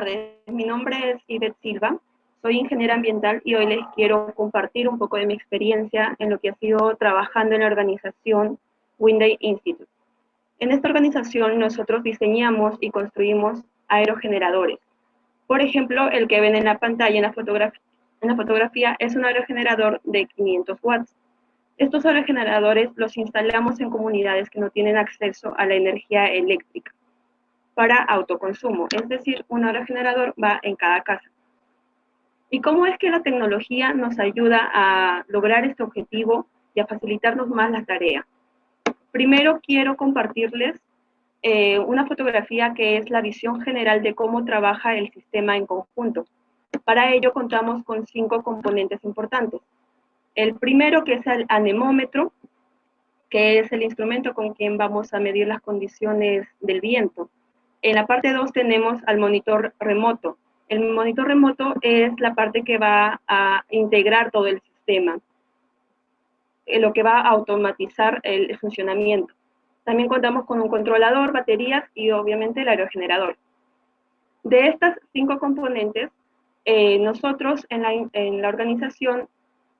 Tardes, mi nombre es Ivette Silva, soy ingeniera ambiental y hoy les quiero compartir un poco de mi experiencia en lo que ha sido trabajando en la organización Winday Institute. En esta organización nosotros diseñamos y construimos aerogeneradores. Por ejemplo, el que ven en la pantalla en la, en la fotografía es un aerogenerador de 500 watts. Estos aerogeneradores los instalamos en comunidades que no tienen acceso a la energía eléctrica para autoconsumo, es decir, un aerogenerador va en cada casa. ¿Y cómo es que la tecnología nos ayuda a lograr este objetivo y a facilitarnos más la tarea? Primero quiero compartirles eh, una fotografía que es la visión general de cómo trabaja el sistema en conjunto. Para ello contamos con cinco componentes importantes. El primero que es el anemómetro, que es el instrumento con quien vamos a medir las condiciones del viento. En la parte 2 tenemos al monitor remoto. El monitor remoto es la parte que va a integrar todo el sistema, eh, lo que va a automatizar el funcionamiento. También contamos con un controlador, baterías y obviamente el aerogenerador. De estas cinco componentes, eh, nosotros en la, en la organización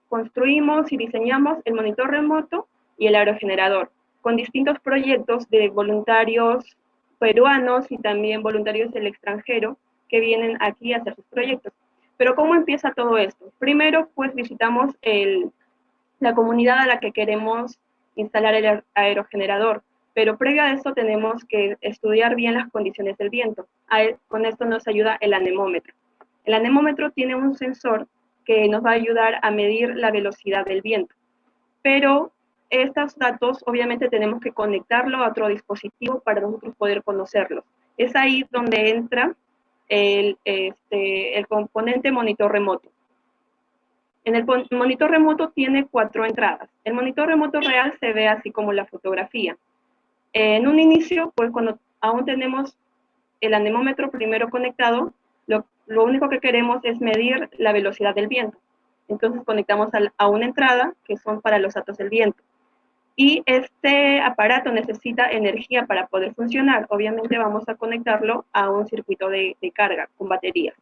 construimos y diseñamos el monitor remoto y el aerogenerador, con distintos proyectos de voluntarios peruanos y también voluntarios del extranjero que vienen aquí a hacer sus proyectos. Pero ¿cómo empieza todo esto? Primero, pues visitamos la comunidad a la que queremos instalar el aerogenerador, pero previo a esto tenemos que estudiar bien las condiciones del viento. con esto nos ayuda el anemómetro. El anemómetro tiene un sensor que nos va a ayudar a medir la velocidad del viento, pero estos datos obviamente tenemos que conectarlo a otro dispositivo para nosotros poder conocerlos. Es ahí donde entra el, este, componente monitor remoto. En el monitor remoto tiene cuatro entradas. El monitor remoto real se ve así como la fotografía. En un inicio, pues cuando aún tenemos el anemómetro primero conectado, lo, lo único que queremos es medir la velocidad del viento. Entonces conectamos a una entrada, que son para los datos del viento y este aparato necesita energía para poder funcionar. Obviamente vamos a conectarlo a un circuito de, carga con batería.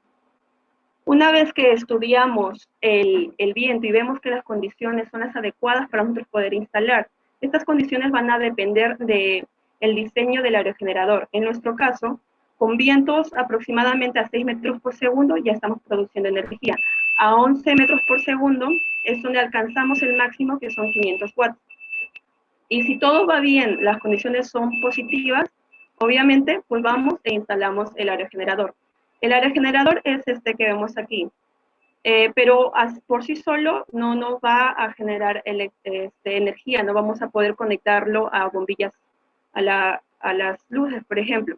Una vez que estudiamos el, viento y vemos que las condiciones son las adecuadas para nosotros poder instalar, estas condiciones van a depender del el diseño del aerogenerador. En nuestro caso, con vientos aproximadamente a 6 metros por segundo ya estamos produciendo energía. A 11 metros por segundo es donde alcanzamos el máximo que son 500 watts. Y si todo va bien, las condiciones son positivas, obviamente, pues vamos e instalamos el aerogenerador. El aerogenerador es este que vemos aquí, eh, pero por sí solo no nos va a generar este, energía, no vamos a poder conectarlo a bombillas, a, a las luces, por ejemplo,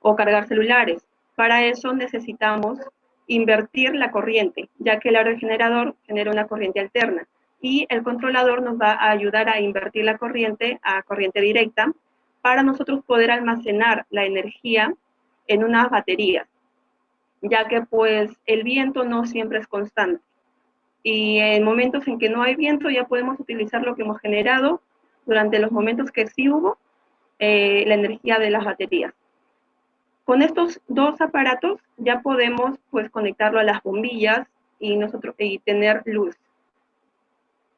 o cargar celulares. Para eso necesitamos invertir la corriente, ya que el aerogenerador genera una corriente alterna y el controlador nos va a ayudar a invertir la corriente a corriente directa para nosotros poder almacenar la energía en unas baterías, ya que pues el viento no siempre es constante. Y en momentos en que no hay viento ya podemos utilizar lo que hemos generado durante los momentos que sí hubo, eh, la energía de las baterías. Con estos dos aparatos ya podemos pues conectarlo a las bombillas y, nosotros, y tener luz.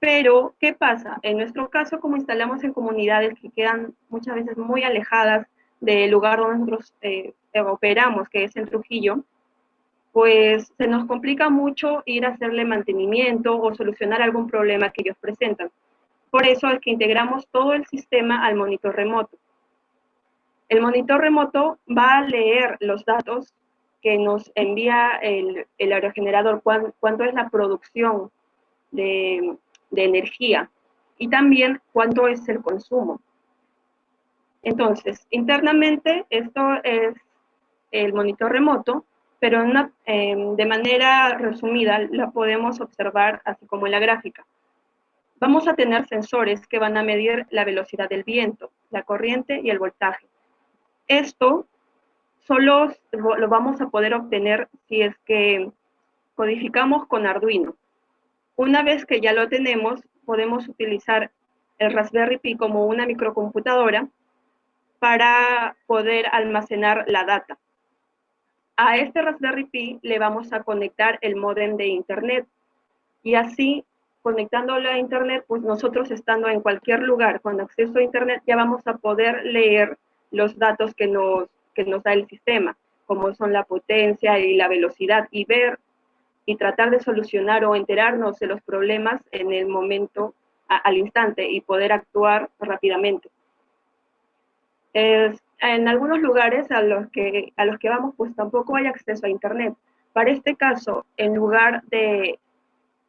Pero, ¿qué pasa? En nuestro caso, como instalamos en comunidades que quedan muchas veces muy alejadas del lugar donde nosotros eh, operamos, que es en Trujillo, pues se nos complica mucho ir a hacerle mantenimiento o solucionar algún problema que ellos presentan. Por eso es que integramos todo el sistema al monitor remoto. El monitor remoto va a leer los datos que nos envía el, aerogenerador, cuánto es la producción de, de energía y también cuánto es el consumo. Entonces, internamente esto es el monitor remoto, pero em, de manera resumida la podemos observar así como en la gráfica. Vamos a tener sensores que van a medir la velocidad del viento, la corriente y el voltaje. Esto solo lo vamos a poder obtener si es que codificamos con Arduino. Una vez que ya lo tenemos, podemos utilizar el Raspberry Pi como una microcomputadora para poder almacenar la data. A este Raspberry Pi le vamos a conectar el modem de Internet y así conectándolo a Internet, pues nosotros estando en cualquier lugar con acceso a Internet ya vamos a poder leer los datos que nos, que nos da el sistema, como son la potencia y la velocidad, y ver y tratar de solucionar o enterarnos de los problemas en el momento, al instante, y poder actuar rápidamente. en algunos lugares a los, que, a los que vamos, pues tampoco hay acceso a Internet. Para este caso, en lugar de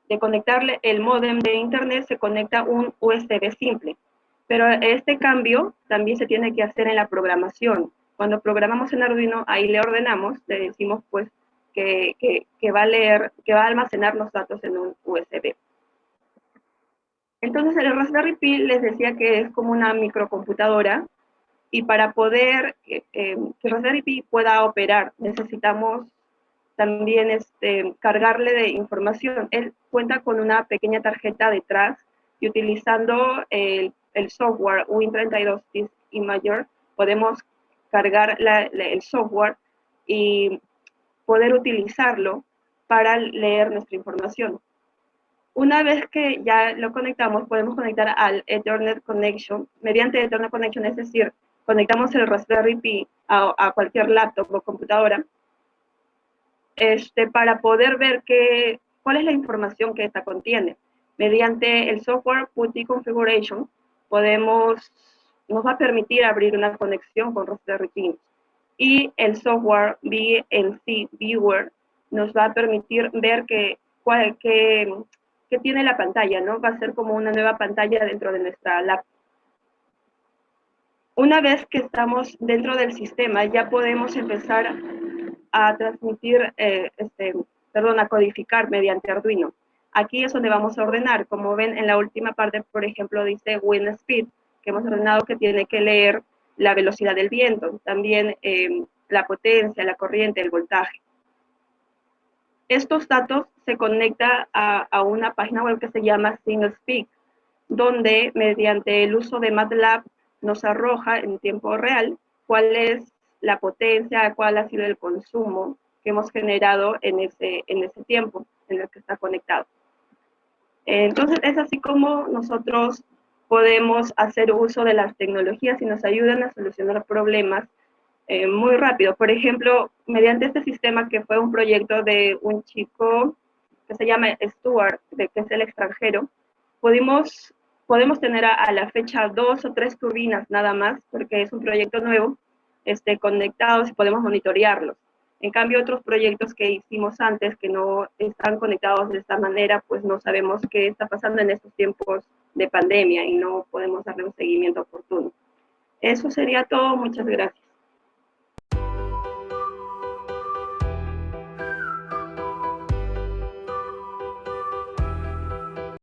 de conectarle el modem de internet se conecta un USB simple. Pero este cambio también se tiene que hacer en la programación. Cuando programamos en Arduino, ahí le ordenamos, le decimos pues que, va a leer, que va a almacenar los datos en un USB. Entonces el Raspberry Pi les decía que es como una microcomputadora y para poder eh, eh, que el Raspberry Pi pueda operar necesitamos también este, cargarle de información. Él cuenta con una pequeña tarjeta detrás y utilizando el, software Win32 Disk Imager podemos cargar el software y poder utilizarlo para leer nuestra información. Una vez que ya lo conectamos, podemos conectar al Ethernet Connection. Mediante Ethernet Connection, es decir, conectamos el Raspberry Pi a, a cualquier laptop o computadora este, para poder ver qué, cuál es la información que esta contiene. Mediante el software PuTTY Configuration, podemos, nos va a permitir abrir una conexión con Raspberry Pi. Y el software VNC Viewer nos va a permitir ver qué que, tiene la pantalla, ¿no? Va a ser como una nueva pantalla dentro de nuestra laptop. Una vez que estamos dentro del sistema, ya podemos empezar a transmitir, eh, este, perdón, a codificar mediante Arduino. Aquí es donde vamos a ordenar. Como ven, en la última parte, por ejemplo, dice wind speed, que hemos ordenado que tiene que leer la velocidad del viento, también eh, la potencia, la corriente, el voltaje. Estos datos se conectan a, una página web que se llama SingleSpeak, donde mediante el uso de MATLAB nos arroja en tiempo real cuál es la potencia, cuál ha sido el consumo que hemos generado en ese, en ese tiempo en el que está conectado. Entonces, es así como nosotros podemos hacer uso de las tecnologías y nos ayudan a solucionar problemas eh, muy rápido. Por ejemplo, mediante este sistema que fue un proyecto de un chico que se llama Stuart, que es el extranjero, pudimos, podemos tener a, a, la fecha dos o tres turbinas nada más, porque es un proyecto nuevo, este, conectados y podemos monitorearlos. En cambio, otros proyectos que hicimos antes que no están conectados de esta manera, pues no sabemos qué está pasando en estos tiempos de pandemia y no podemos darle un seguimiento oportuno. Eso sería todo. Muchas gracias.